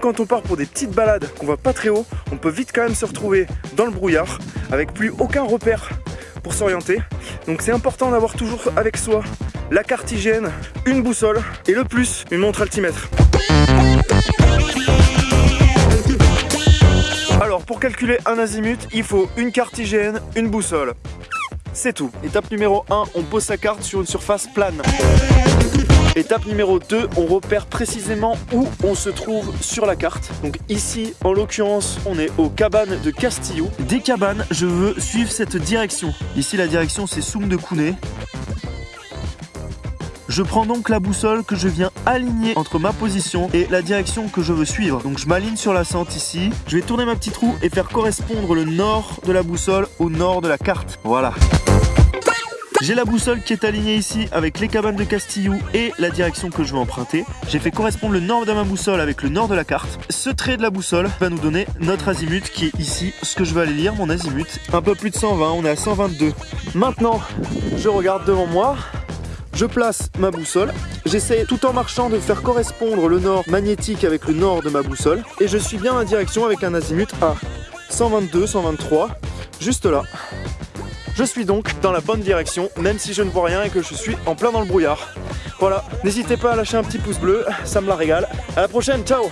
quand on part pour des petites balades qu'on va pas très haut, on peut vite quand même se retrouver dans le brouillard avec plus aucun repère pour s'orienter. Donc c'est important d'avoir toujours avec soi la carte hygiène, une boussole et le plus une montre altimètre. Alors pour calculer un azimut, il faut une carte hygiène, une boussole. C'est tout. Étape numéro 1, on pose sa carte sur une surface plane. Étape numéro 2, on repère précisément où on se trouve sur la carte. Donc ici, en l'occurrence, on est aux cabanes de Castillo. Des cabanes, je veux suivre cette direction. Ici, la direction, c'est Soum de Kouné. Je prends donc la boussole que je viens aligner entre ma position et la direction que je veux suivre. Donc je m'aligne sur la sente ici. Je vais tourner ma petite roue et faire correspondre le nord de la boussole au nord de la carte. Voilà. J'ai la boussole qui est alignée ici avec les cabanes de Castillou et la direction que je veux emprunter. J'ai fait correspondre le nord de ma boussole avec le nord de la carte. Ce trait de la boussole va nous donner notre azimut qui est ici. Ce que je vais aller lire, mon azimut. Un peu plus de 120, on est à 122. Maintenant, je regarde devant moi. Je place ma boussole, j'essaie tout en marchant de faire correspondre le nord magnétique avec le nord de ma boussole et je suis bien la direction avec un azimut à 122, 123, juste là. Je suis donc dans la bonne direction, même si je ne vois rien et que je suis en plein dans le brouillard. Voilà, n'hésitez pas à lâcher un petit pouce bleu, ça me la régale. À la prochaine, ciao